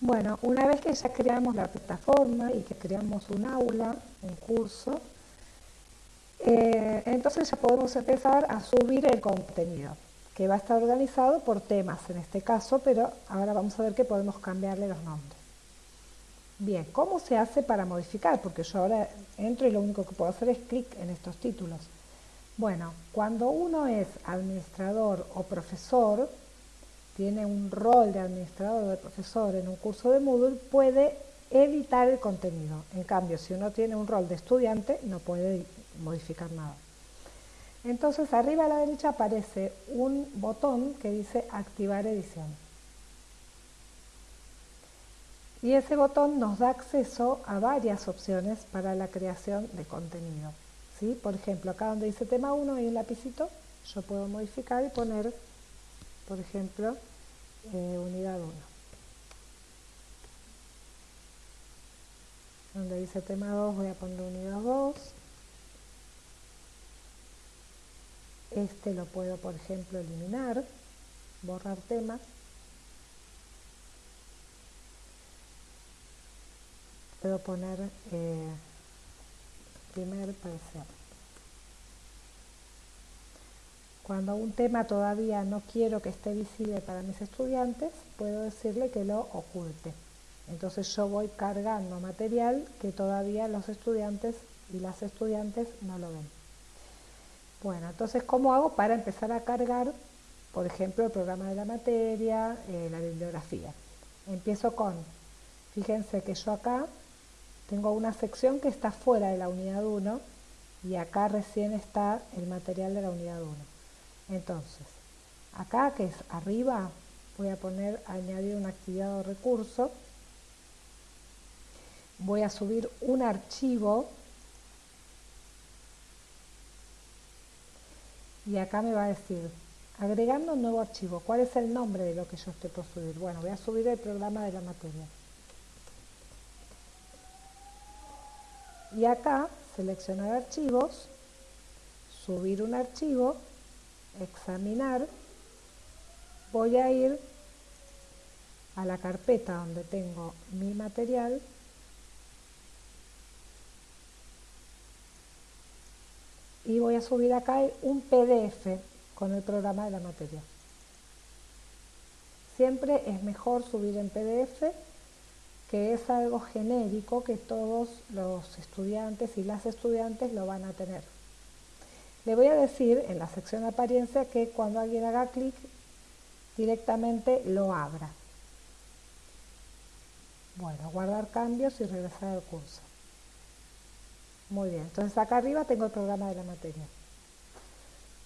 Bueno, una vez que ya creamos la plataforma y que creamos un aula, un curso, eh, entonces ya podemos empezar a subir el contenido, que va a estar organizado por temas en este caso, pero ahora vamos a ver que podemos cambiarle los nombres. Bien, ¿cómo se hace para modificar? Porque yo ahora entro y lo único que puedo hacer es clic en estos títulos. Bueno, cuando uno es administrador o profesor, tiene un rol de administrador o de profesor en un curso de Moodle, puede editar el contenido. En cambio, si uno tiene un rol de estudiante, no puede modificar nada. Entonces, arriba a la derecha aparece un botón que dice activar edición. Y ese botón nos da acceso a varias opciones para la creación de contenido. ¿sí? Por ejemplo, acá donde dice tema 1 hay un lapicito, yo puedo modificar y poner, por ejemplo, eh, unidad 1. Donde dice tema 2 voy a poner unidad 2. Este lo puedo, por ejemplo, eliminar, borrar tema. Puedo poner eh, primer parecer. Cuando un tema todavía no quiero que esté visible para mis estudiantes, puedo decirle que lo oculte. Entonces yo voy cargando material que todavía los estudiantes y las estudiantes no lo ven. Bueno, entonces ¿cómo hago para empezar a cargar, por ejemplo, el programa de la materia, eh, la bibliografía? Empiezo con, fíjense que yo acá tengo una sección que está fuera de la unidad 1 y acá recién está el material de la unidad 1. Entonces, acá que es arriba, voy a poner añadir una actividad o recurso. Voy a subir un archivo y acá me va a decir agregando un nuevo archivo. ¿Cuál es el nombre de lo que yo estoy por subir? Bueno, voy a subir el programa de la materia. y acá seleccionar archivos, subir un archivo, examinar, voy a ir a la carpeta donde tengo mi material y voy a subir acá un PDF con el programa de la materia. Siempre es mejor subir en PDF que es algo genérico que todos los estudiantes y las estudiantes lo van a tener. Le voy a decir en la sección de apariencia que cuando alguien haga clic directamente lo abra. Bueno, guardar cambios y regresar al curso. Muy bien, entonces acá arriba tengo el programa de la materia.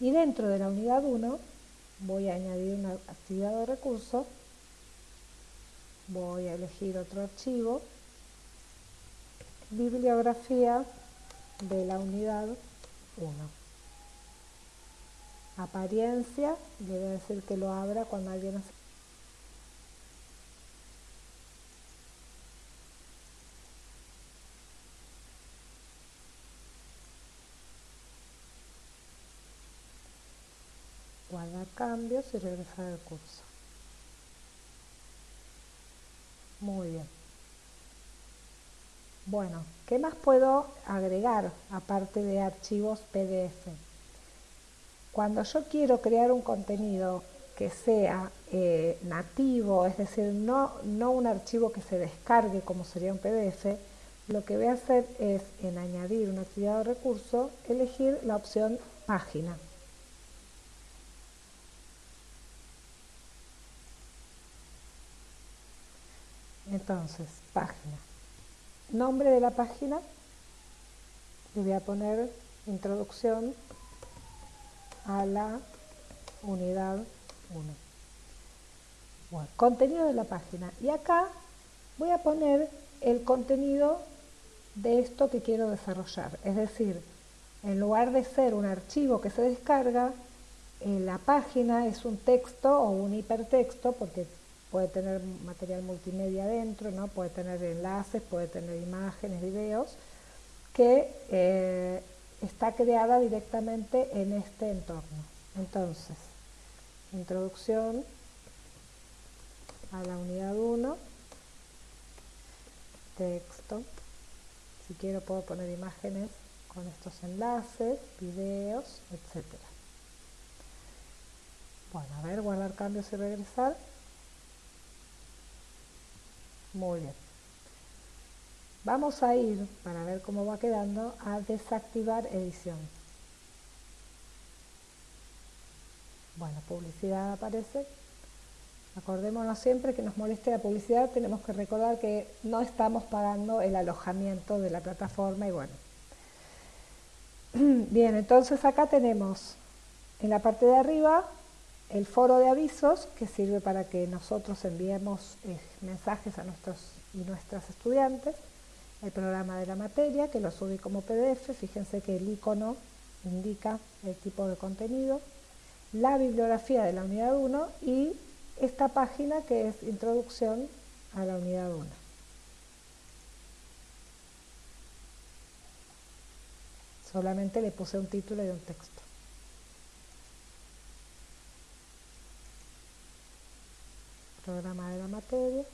Y dentro de la unidad 1 voy a añadir una actividad de recurso voy a elegir otro archivo, bibliografía de la unidad 1. Apariencia, a decir que lo abra cuando alguien hace guardar cambios y regresar al curso. Muy bien. Bueno, ¿qué más puedo agregar aparte de archivos PDF? Cuando yo quiero crear un contenido que sea eh, nativo, es decir, no, no un archivo que se descargue como sería un PDF, lo que voy a hacer es, en añadir una actividad de recurso, elegir la opción página. Entonces, página. Nombre de la página, le voy a poner introducción a la unidad 1. Bueno, contenido de la página. Y acá voy a poner el contenido de esto que quiero desarrollar. Es decir, en lugar de ser un archivo que se descarga, en la página es un texto o un hipertexto, porque puede tener material multimedia dentro, ¿no? puede tener enlaces, puede tener imágenes, videos, que eh, está creada directamente en este entorno. Entonces, introducción a la unidad 1, texto. Si quiero puedo poner imágenes con estos enlaces, videos, etc. Bueno, a ver, guardar cambios y regresar. Muy bien. Vamos a ir, para ver cómo va quedando, a desactivar edición. Bueno, publicidad aparece. Acordémonos siempre que nos moleste la publicidad, tenemos que recordar que no estamos pagando el alojamiento de la plataforma y bueno. Bien, entonces acá tenemos en la parte de arriba el foro de avisos que sirve para que nosotros enviemos eh, mensajes a nuestros y nuestras estudiantes, el programa de la materia que lo subí como PDF, fíjense que el icono indica el tipo de contenido, la bibliografía de la unidad 1 y esta página que es introducción a la unidad 1. Solamente le puse un título y un texto. Programa de la materia.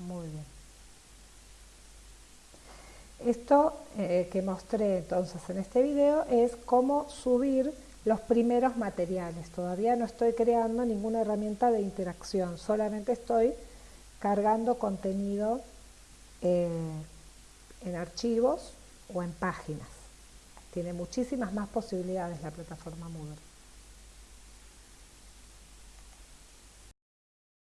Muy bien. Esto eh, que mostré entonces en este video es cómo subir los primeros materiales. Todavía no estoy creando ninguna herramienta de interacción, solamente estoy cargando contenido eh, en archivos o en páginas. Tiene muchísimas más posibilidades la plataforma Moodle.